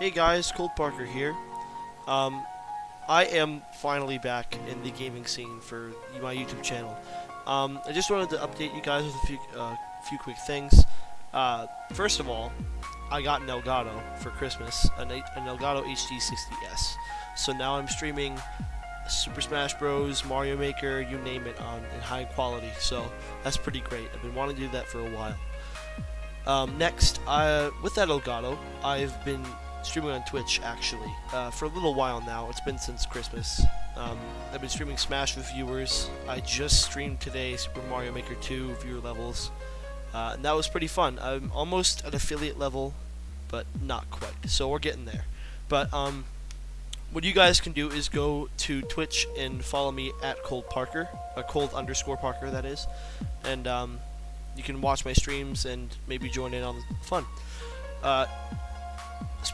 Hey guys, Cold Parker here. Um, I am finally back in the gaming scene for my YouTube channel. Um, I just wanted to update you guys with a few, uh, few quick things. Uh, first of all, I got an Elgato for Christmas, an, an Elgato HD60S. So now I'm streaming Super Smash Bros, Mario Maker, you name it, on in high quality. So that's pretty great. I've been wanting to do that for a while. Um, next, uh, with that Elgato, I've been streaming on Twitch actually uh, for a little while now. It's been since Christmas. Um, I've been streaming Smash with viewers. I just streamed today Super Mario Maker 2 viewer levels, uh, and that was pretty fun. I'm almost at affiliate level, but not quite. So we're getting there. But um, what you guys can do is go to Twitch and follow me at Cold Parker, a Cold underscore Parker that is, and um, you can watch my streams and maybe join in on the fun. Uh,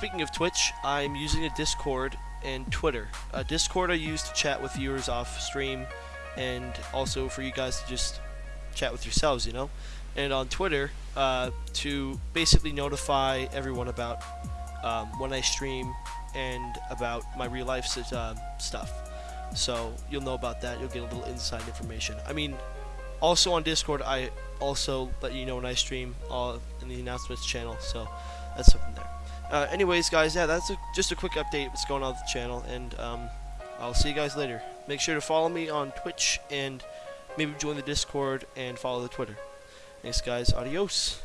speaking of Twitch, I'm using a Discord and Twitter. Uh, Discord I use to chat with viewers off stream, and also for you guys to just chat with yourselves, you know. And on Twitter, uh, to basically notify everyone about um, when I stream and about my real life uh, stuff. So you'll know about that. You'll get a little inside information. I mean, also on Discord, I also let you know when I stream all in the announcements channel. So that's something there. Uh, anyways, guys, yeah, that's a, just a quick update what's going on with the channel, and um, I'll see you guys later. Make sure to follow me on Twitch and maybe join the Discord and follow the Twitter. Thanks, guys. Adios.